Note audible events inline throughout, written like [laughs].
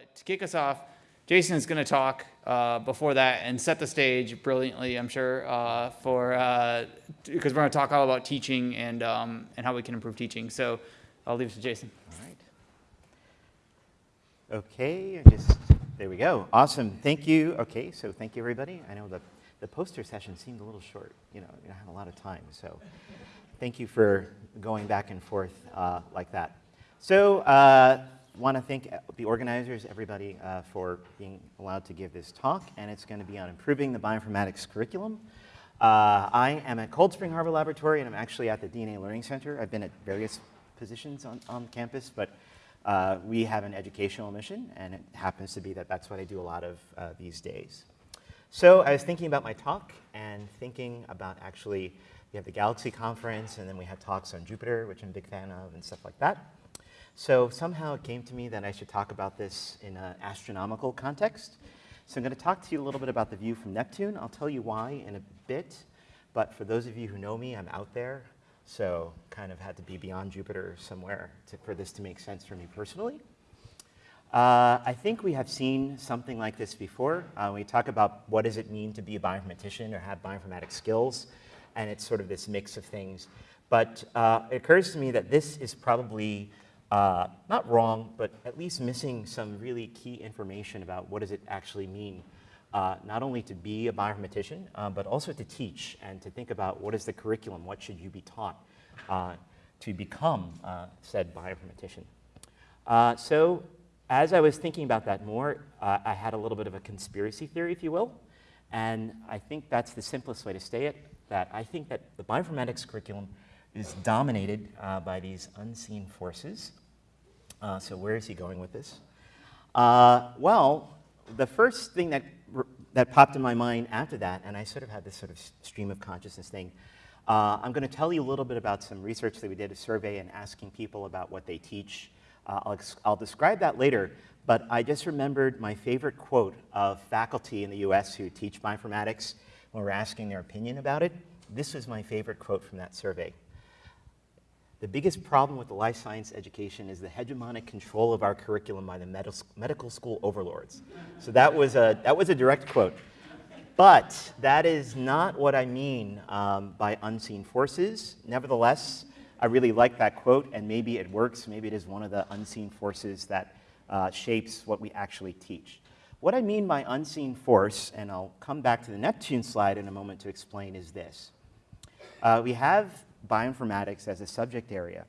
But to kick us off, Jason is going to talk uh, before that and set the stage brilliantly, I'm sure, uh, for because we're going to talk all about teaching and um, and how we can improve teaching. So I'll leave it to Jason. All right. Okay, just there we go. Awesome. Thank you. Okay, so thank you everybody. I know the the poster session seemed a little short. You know, don't have a lot of time, so thank you for going back and forth uh, like that. So. Uh, want to thank the organizers, everybody, uh, for being allowed to give this talk, and it's going to be on improving the bioinformatics curriculum. Uh, I am at Cold Spring Harbor Laboratory, and I'm actually at the DNA Learning Center. I've been at various positions on, on campus, but uh, we have an educational mission, and it happens to be that that's what I do a lot of uh, these days. So I was thinking about my talk and thinking about actually, we have the Galaxy Conference, and then we have talks on Jupyter, which I'm a big fan of, and stuff like that. So somehow it came to me that I should talk about this in an astronomical context. So I'm going to talk to you a little bit about the view from Neptune. I'll tell you why in a bit. But for those of you who know me, I'm out there. So kind of had to be beyond Jupyter somewhere to, for this to make sense for me personally. Uh, I think we have seen something like this before. Uh, we talk about what does it mean to be a bioinformatician or have bioinformatics skills, and it's sort of this mix of things. But uh, it occurs to me that this is probably uh, not wrong, but at least missing some really key information about what does it actually mean, uh, not only to be a bioinformatician, uh, but also to teach and to think about what is the curriculum, what should you be taught uh, to become uh, said bioinformatician. Uh, so as I was thinking about that more, I had a little bit of a conspiracy theory, if you will, and I think that's the simplest way to say it, that I think that the bioinformatics curriculum is dominated uh, by these unseen forces uh, so where is he going with this? Uh, well, the first thing that, that popped in my mind after that, and I sort of had this sort of stream of consciousness thing, uh, I'm going to tell you a little bit about some research that we did, a survey, and asking people about what they teach. Uh, I'll, I'll describe that later, but I just remembered my favorite quote of faculty in the US who teach bioinformatics when we're asking their opinion about it. This was my favorite quote from that survey. The biggest problem with the life science education is the hegemonic control of our curriculum by the med medical school overlords. So that was a, that was a direct quote. But that is not what I mean um, by unseen forces. Nevertheless, I really like that quote, and maybe it works. Maybe it is one of the unseen forces that uh, shapes what we actually teach. What I mean by unseen force, and I'll come back to the Neptune slide in a moment to explain, is this. Uh, we have bioinformatics as a subject area.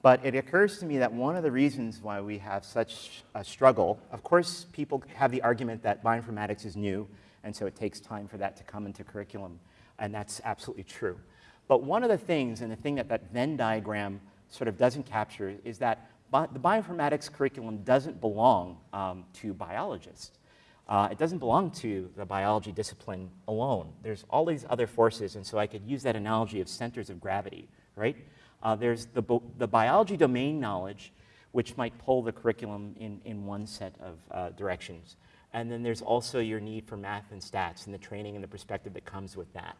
But it occurs to me that one of the reasons why we have such a struggle, of course, people have the argument that bioinformatics is new, and so it takes time for that to come into curriculum, and that's absolutely true. But one of the things, and the thing that that Venn diagram sort of doesn't capture, is that bi the bioinformatics curriculum doesn't belong um, to biologists. Uh, it doesn't belong to the biology discipline alone. There's all these other forces, and so I could use that analogy of centers of gravity, right? Uh, there's the, the biology domain knowledge, which might pull the curriculum in, in one set of uh, directions. And then there's also your need for math and stats and the training and the perspective that comes with that.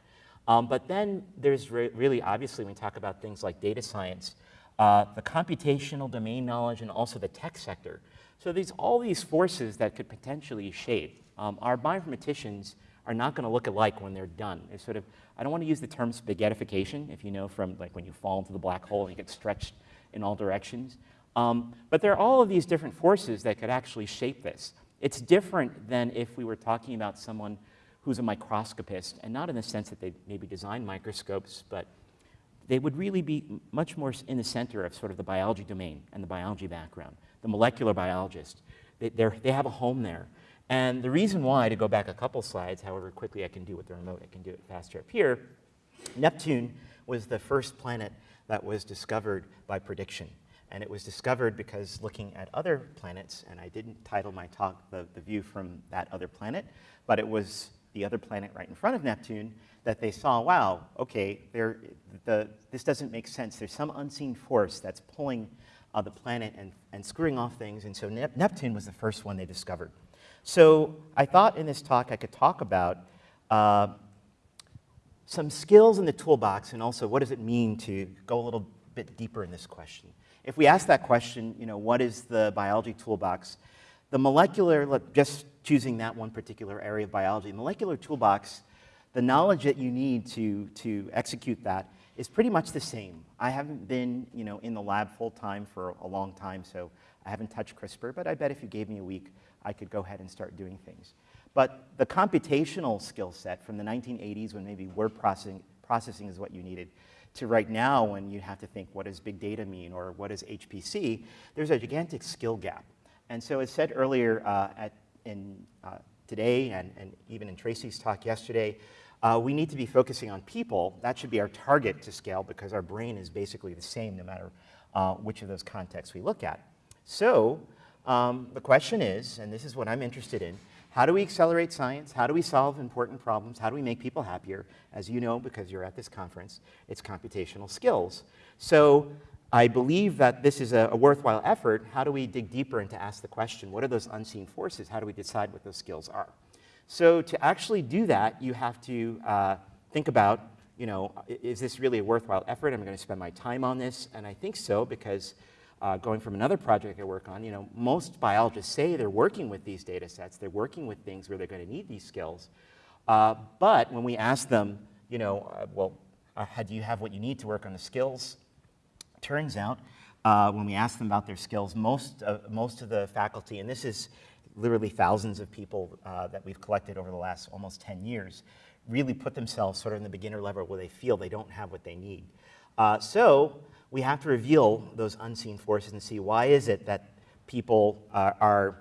Um, but then there's re really, obviously, when we talk about things like data science, uh, the computational domain knowledge and also the tech sector. So there's all these forces that could potentially shape. Um, our bioinformaticians are not going to look alike when they're done. It's sort of, I don't want to use the term spaghettification, if you know from like when you fall into the black hole and you get stretched in all directions. Um, but there are all of these different forces that could actually shape this. It's different than if we were talking about someone who's a microscopist, and not in the sense that they maybe design microscopes, but they would really be much more in the center of sort of the biology domain and the biology background the molecular biologist. They, they have a home there. And the reason why, to go back a couple slides, however quickly I can do with the remote, I can do it faster up here, Neptune was the first planet that was discovered by prediction. And it was discovered because looking at other planets, and I didn't title my talk the, the view from that other planet, but it was the other planet right in front of Neptune that they saw, wow, okay, the, this doesn't make sense. There's some unseen force that's pulling uh, the planet and, and screwing off things. And so Nep Neptune was the first one they discovered. So I thought in this talk I could talk about uh, some skills in the toolbox and also what does it mean to go a little bit deeper in this question. If we ask that question, you know, what is the biology toolbox, The molecular, just choosing that one particular area of biology, molecular toolbox, the knowledge that you need to, to execute that is pretty much the same. I haven't been you know, in the lab full time for a long time, so I haven't touched CRISPR, but I bet if you gave me a week, I could go ahead and start doing things. But the computational skill set from the 1980s when maybe word processing, processing is what you needed, to right now when you have to think what does big data mean or what is HPC, there's a gigantic skill gap. And so as said earlier uh, at, in, uh, today and, and even in Tracy's talk yesterday, uh, we need to be focusing on people. That should be our target to scale because our brain is basically the same no matter uh, which of those contexts we look at. So um, the question is, and this is what I'm interested in, how do we accelerate science? How do we solve important problems? How do we make people happier? As you know, because you're at this conference, it's computational skills. So I believe that this is a, a, worthwhile effort. How do we dig deeper and to ask the question, what are those unseen forces? How do we decide what those skills are? So to actually do that, you have to uh, think about, you know, is this really a worthwhile effort? Am I going to spend my time on this? And I think so because uh, going from another project I work on, you know, most biologists say they're working with these data sets, they're working with things where they're going to need these skills. Uh, but when we ask them, you know, uh, well, uh, do you have what you need to work on the skills? Turns out, uh, when we ask them about their skills, most, most of the faculty, and this is literally thousands of people uh, that we've collected over the last almost 10 years, really put themselves sort of in the beginner level where they feel they don't have what they need. so we have to reveal those unseen forces and see why is it that people uh, are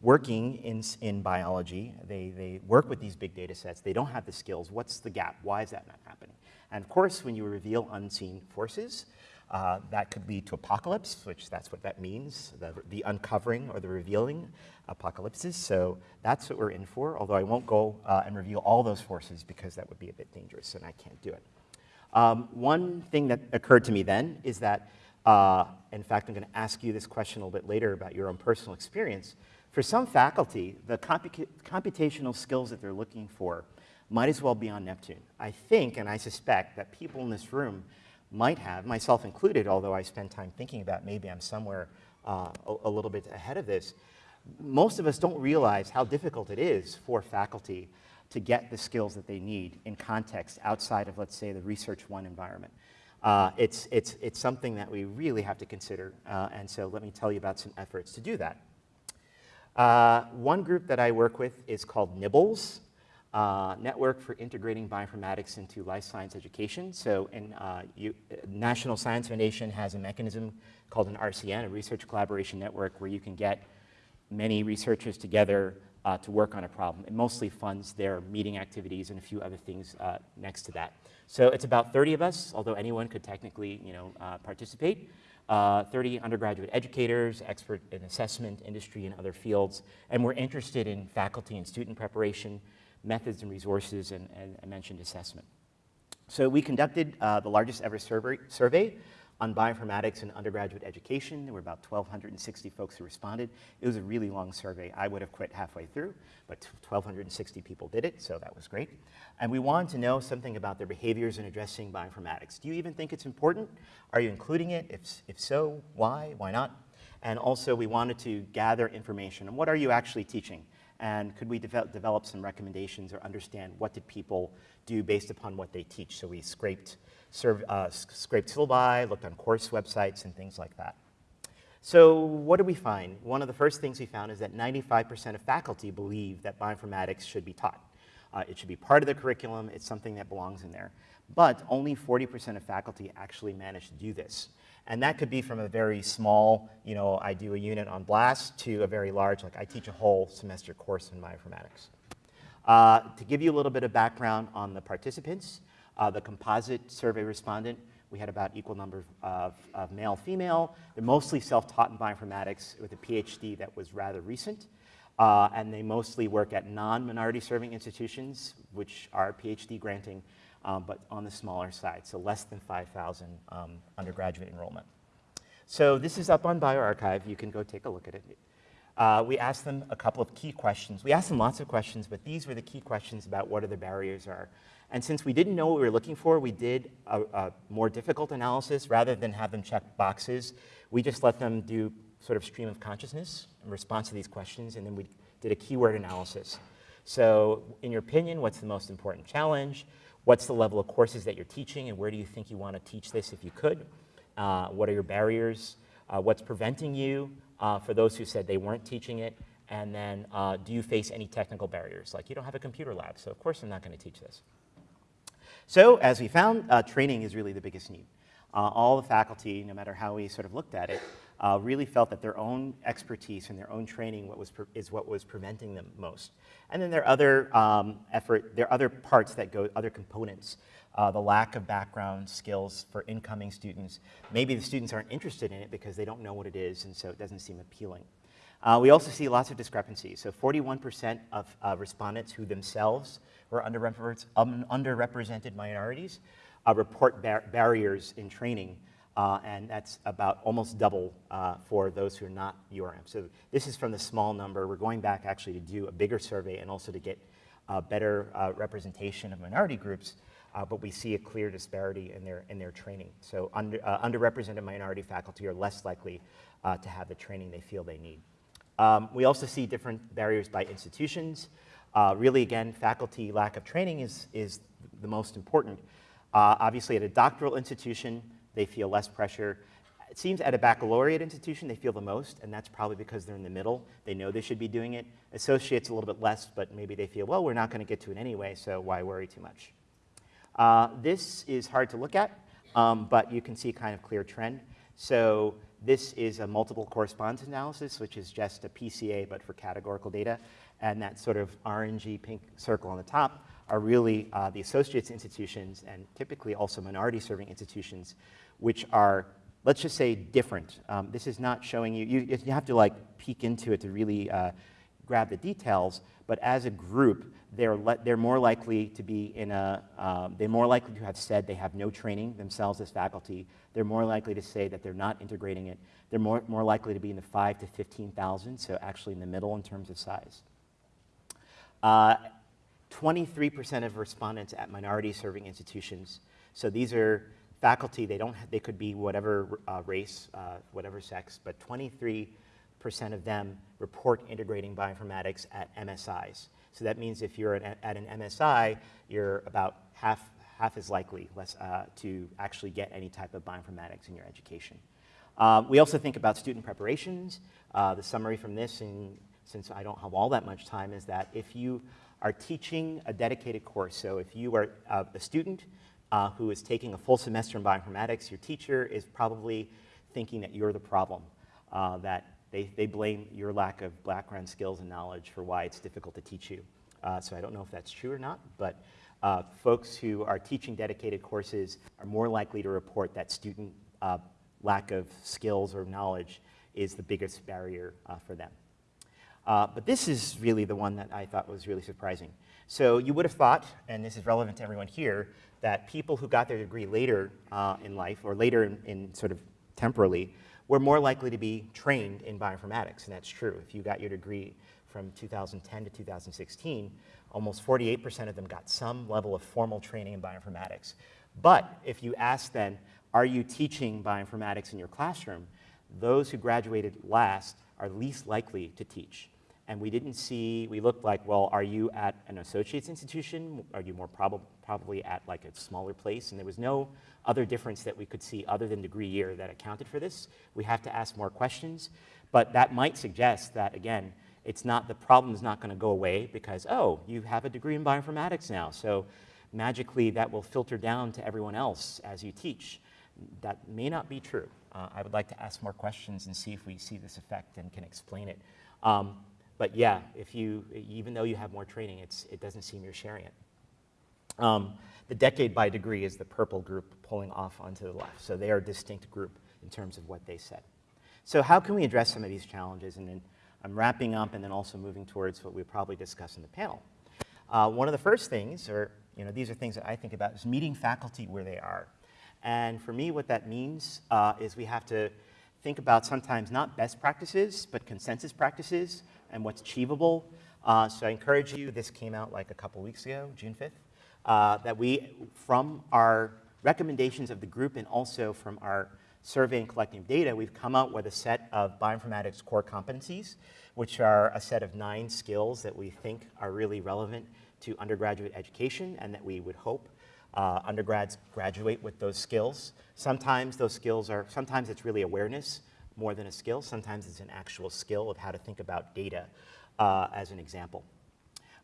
working in, in biology, they, they work with these big data sets, they don't have the skills, what's the gap, why is that not happening? And of course, when you reveal unseen forces, uh, that could lead to apocalypse, which that's what that means, the, the uncovering or the revealing apocalypses. So that's what we're in for, although I won't go uh, and reveal all those forces because that would be a bit dangerous and I can't do it. Um, one thing that occurred to me then is that, uh, in fact, I'm going to ask you this question a little bit later about your own personal experience. For some faculty, the compu computational skills that they're looking for might as well be on Neptune. I think, and I suspect, that people in this room might have, myself included, although I spend time thinking about maybe I'm somewhere uh, a, a little bit ahead of this, most of us don't realize how difficult it is for faculty to get the skills that they need in context outside of, let's say, the Research One environment. Uh, it's, it's, it's something that we really have to consider, uh, and so let me tell you about some efforts to do that. Uh, one group that I work with is called NIBLSE, uh, Network for Integrating Bioinformatics into Life Science Education. So in, uh, you, National Science Foundation has a mechanism called an RCN, a Research Collaboration Network, where you can get many researchers together uh, to work on a problem. It mostly funds their meeting activities and a few other things uh, next to that. So it's about 30 of us, although anyone could technically you know, uh, participate. Uh, 30 undergraduate educators, expert in assessment, industry, and other fields. And we're interested in faculty and student preparation, methods and resources, and, and I mentioned assessment. So we conducted uh, the largest ever survey, on bioinformatics and undergraduate education. There were about 1,260 folks who responded. It was a really long survey. I would have quit halfway through, but 1,260 people did it, so that was great. And we wanted to know something about their behaviors in addressing bioinformatics. Do you even think it's important? Are you including it? If, if so, why? Why not? And also, we wanted to gather information on what are you actually teaching? And could we de develop some recommendations or understand what did people do based upon what they teach? So we scraped served, uh, scraped syllabi, looked on course websites, and things like that. So what did we find? One of the first things we found is that 95% of faculty believe that bioinformatics should be taught. Uh, it should be part of the curriculum. It's something that belongs in there. But only 40% of faculty actually manage to do this. And that could be from a very small, you know, I do a unit on BLAST to a very large, like I teach a whole semester course in bioinformatics. Uh, to give you a little bit of background on the participants, uh, the composite survey respondent, we had about equal number of, of male, female. They're mostly self-taught in bioinformatics with a PhD that was rather recent. Uh, and they mostly work at non-minority serving institutions, which are PhD granting, um, but on the smaller side, so less than 5,000 um, undergraduate enrollment. So this is up on bioRxiv. You can go take a look at it. Uh, we asked them a couple of key questions. We asked them lots of questions, but these were the key questions about what are the barriers are. And since we didn't know what we were looking for, we did a, a more difficult analysis rather than have them check boxes. We just let them do sort of stream of consciousness in response to these questions, and then we did a keyword analysis. So in your opinion, what's the most important challenge? What's the level of courses that you're teaching, and where do you think you want to teach this if you could? Uh, what are your barriers? Uh, what's preventing you uh, for those who said they weren't teaching it? And then uh, do you face any technical barriers? Like you don't have a computer lab, so of course I'm not going to teach this. So as we found, uh, training is really the biggest need. Uh, all the faculty, no matter how we sort of looked at it, uh, really felt that their own expertise and their own training what was is what was preventing them most. And then there are other um, effort, there are other parts that go, other components. Uh, the lack of background skills for incoming students. Maybe the students aren't interested in it because they don't know what it is, and so it doesn't seem appealing. Uh, we also see lots of discrepancies. So 41% of uh, respondents who themselves were underrepresented, um, underrepresented minorities uh, report bar barriers in training uh, and that's about almost double uh, for those who are not URM. So this is from the small number. We're going back actually to do a bigger survey and also to get uh, better uh, representation of minority groups, uh, but we see a clear disparity in their, in their training. So under, underrepresented minority faculty are less likely to have the training they feel they need. Um, we also see different barriers by institutions. really, again, faculty lack of training is, is the most important. obviously, at a doctoral institution, they feel less pressure. It seems at a baccalaureate institution, they feel the most, and that's probably because they're in the middle. They know they should be doing it. Associates, a little bit less, but maybe they feel, well, we're not going to get to it anyway, so why worry too much? Uh, this is hard to look at, um, but you can see kind of clear trend. So this is a multiple correspondence analysis, which is just a PCA, but for categorical data. And that sort of orangey pink circle on the top are really uh, the associates institutions and typically also minority serving institutions, which are, let's just say, different. Um, this is not showing you, you, you, have to like peek into it to really uh, grab the details, but as a group, they're, they're more likely to be in a, um, they're more likely to have said they have no training themselves as faculty. They're more likely to say that they're not integrating it. They're more, more likely to be in the five to 15,000, so actually in the middle in terms of size. Uh, 23% of respondents at minority serving institutions. So these are faculty, they, don't, they could be whatever uh, race, uh, whatever sex, but 23% of them report integrating bioinformatics at MSIs. So that means if you're at, at an MSI, you're about half, half as likely less, uh, to actually get any type of bioinformatics in your education. Um, we also think about student preparations. Uh, the summary from this, and since I don't have all that much time, is that if you are teaching a dedicated course. So if you are uh, a student uh, who is taking a full semester in bioinformatics, your teacher is probably thinking that you're the problem, uh, that they, they blame your lack of background skills and knowledge for why it's difficult to teach you. Uh, so I don't know if that's true or not, but uh, folks who are teaching dedicated courses are more likely to report that student uh, lack of skills or knowledge is the biggest barrier for them. Uh, but this is really the one that I thought was really surprising. So you would have thought, and this is relevant to everyone here, that people who got their degree later uh, in life, or later in, in, sort of temporally, were more likely to be trained in bioinformatics, and that's true. If you got your degree from 2010 to 2016, almost 48% of them got some level of formal training in bioinformatics. But if you ask then, are you teaching bioinformatics in your classroom, those who graduated last are least likely to teach. And we didn't see, we looked like, well, are you at an associate's institution? Are you more prob probably at like a smaller place? And there was no other difference that we could see other than degree year that accounted for this. We have to ask more questions, but that might suggest that, again, it's not, the problem is not gonna go away because, oh, you have a degree in bioinformatics now, so magically that will filter down to everyone else as you teach. That may not be true. Uh, I would like to ask more questions and see if we see this effect and can explain it. Um, but yeah, if you, even though you have more training, it's, it doesn't seem you're sharing it. Um, the decade by degree is the purple group pulling off onto the left. So they are a distinct group in terms of what they said. So how can we address some of these challenges? And then I'm wrapping up and then also moving towards what we'll probably discuss in the panel. Uh, one of the first things, or you know, these are things that I think about, is meeting faculty where they are. And for me, what that means uh, is we have to think about sometimes not best practices, but consensus practices and what's achievable. Uh, so I encourage you, this came out like a couple weeks ago, June 5th, uh, that we, from our recommendations of the group and also from our survey and collecting data, we've come up with a set of bioinformatics core competencies, which are a set of nine skills that we think are really relevant to undergraduate education and that we would hope uh, undergrads graduate with those skills. Sometimes those skills are, sometimes it's really awareness more than a skill. Sometimes it's an actual skill of how to think about data uh, as an example.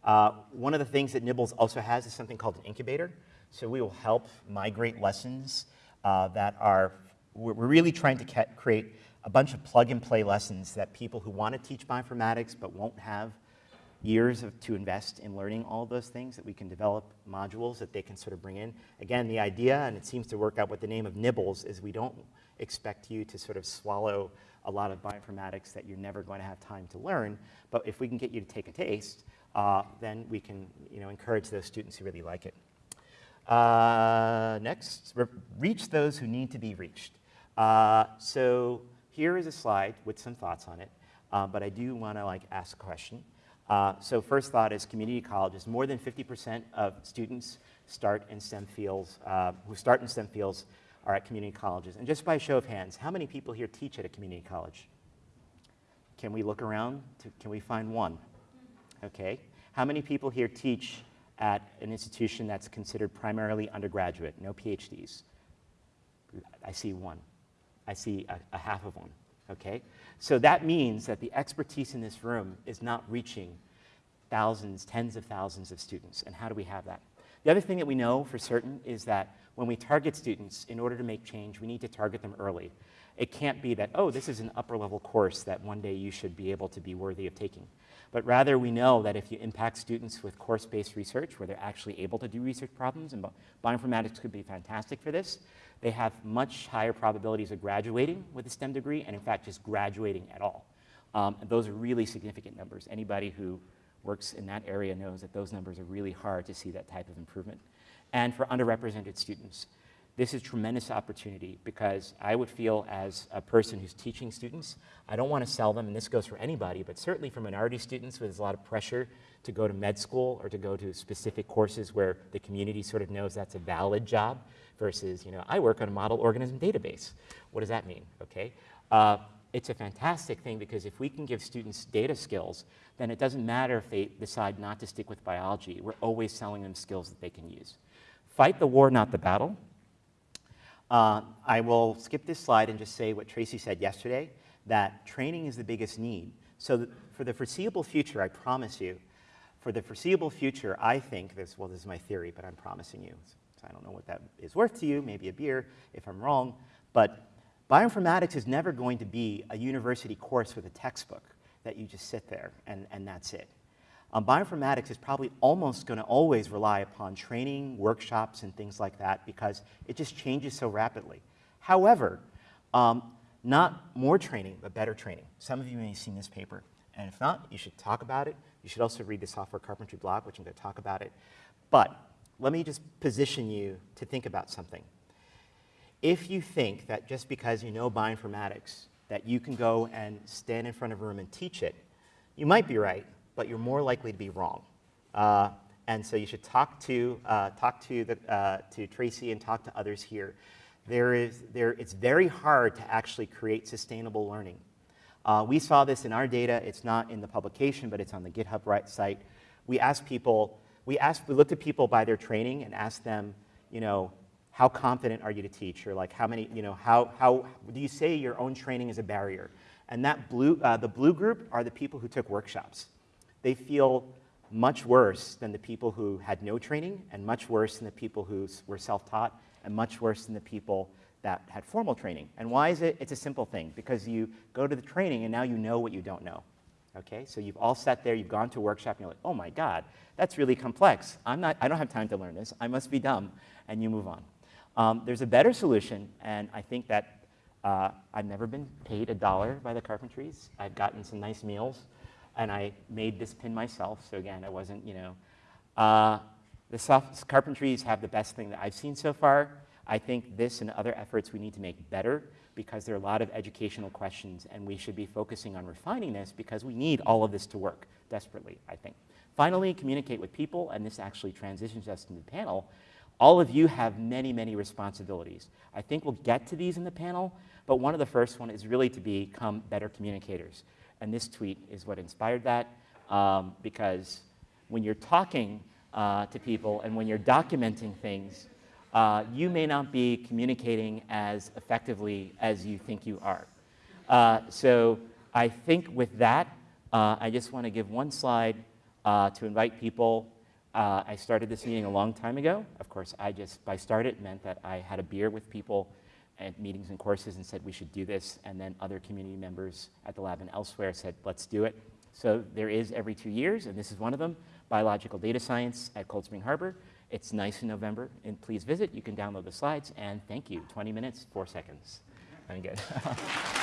Uh, one of the things that NIBLSE also has is something called an incubator. So we will help migrate lessons uh, that are, we're really trying to create a bunch of plug and play lessons that people who want to teach bioinformatics but won't have years of, to invest in learning all those things, that we can develop modules that they can sort of bring in. Again, the idea, and it seems to work out with the name of NIBLSE, is we don't expect you to sort of swallow a lot of bioinformatics that you're never going to have time to learn, but if we can get you to take a taste, uh, then we can you know, encourage those students who really like it. Uh, next, reach those who need to be reached. Uh, so here is a slide with some thoughts on it, uh, but I do want to like ask a question. Uh, so first thought is community colleges. More than 50% of students start in STEM fields, uh, who start in STEM fields are at community colleges. And just by show of hands, how many people here teach at a community college? Can we look around? To, can we find one? Okay. How many people here teach at an institution that's considered primarily undergraduate, no PhDs? I see one. I see a, a half of one. Okay? So that means that the expertise in this room is not reaching thousands, tens of thousands of students. And how do we have that? The other thing that we know for certain is that when we target students, in order to make change, we need to target them early. It can't be that, oh, this is an upper level course that one day you should be able to be worthy of taking. But rather, we know that if you impact students with course-based research, where they're actually able to do research problems, and bioinformatics could be fantastic for this, they have much higher probabilities of graduating with a STEM degree, and in fact, just graduating at all. Um, those are really significant numbers. Anybody who works in that area knows that those numbers are really hard to see that type of improvement. And for underrepresented students, this is tremendous opportunity because I would feel as a person who's teaching students, I don't want to sell them, and this goes for anybody, but certainly for minority students there's a lot of pressure to go to med school or to go to specific courses where the community sort of knows that's a valid job versus, you know, I work on a model organism database. What does that mean, okay? Uh, it's a fantastic thing because if we can give students data skills, then it doesn't matter if they decide not to stick with biology. We're always selling them skills that they can use. Fight the war, not the battle. Uh, I will skip this slide and just say what Tracy said yesterday, that training is the biggest need. So for the foreseeable future, I promise you, for the foreseeable future, I think this, well, this is my theory, but I'm promising you. So I don't know what that is worth to you, maybe a beer if I'm wrong, but bioinformatics is never going to be a university course with a textbook that you just sit there and, and that's it. Um, bioinformatics is probably almost going to always rely upon training, workshops, and things like that because it just changes so rapidly. However, um, not more training, but better training. Some of you may have seen this paper, and if not, you should talk about it. You should also read the software carpentry blog, which I'm going to talk about it. But let me just position you to think about something. If you think that just because you know bioinformatics, that you can go and stand in front of a room and teach it, you might be right, but you're more likely to be wrong. Uh, and so you should talk to, uh, talk to, the, uh, to Tracy and talk to others here. There is, there, it's very hard to actually create sustainable learning. Uh, we saw this in our data. It's not in the publication, but it's on the GitHub right site. We asked people, we, asked, we looked at people by their training and asked them, you know, how confident are you to teach? Or like how many, you know, how, how do you say your own training is a barrier? And that blue, uh, the blue group are the people who took workshops they feel much worse than the people who had no training and much worse than the people who were self-taught and much worse than the people that had formal training. And why is it? It's a simple thing, because you go to the training and now you know what you don't know. Okay, so you've all sat there, you've gone to a workshop, and you're like, oh my God, that's really complex. I'm not, I don't have time to learn this. I must be dumb. And you move on. Um, there's a better solution, and I think that uh, I've never been paid a dollar by the Carpentries. I've gotten some nice meals and I made this pin myself. So again, I wasn't, you know. Uh, the soft carpentries have the best thing that I've seen so far. I think this and other efforts we need to make better because there are a lot of educational questions and we should be focusing on refining this because we need all of this to work desperately, I think. Finally, communicate with people, and this actually transitions us to the panel. all of you have many, many responsibilities. I think we'll get to these in the panel, but one of the first one is really to become better communicators. And this tweet is what inspired that, um, because when you're talking uh, to people and when you're documenting things, uh, you may not be communicating as effectively as you think you are. Uh, so I think with that, uh, I just want to give one slide uh, to invite people. Uh, I started this meeting a long time ago. Of course, I just, by started, meant that I had a beer with people at meetings and courses and said we should do this, and then other community members at the lab and elsewhere said, let's do it. So there is every two years, and this is one of them, Biological Data Science at Cold Spring Harbor. It's nice in November, and please visit. You can download the slides, and thank you. 20 minutes, four seconds. I'm good. [laughs]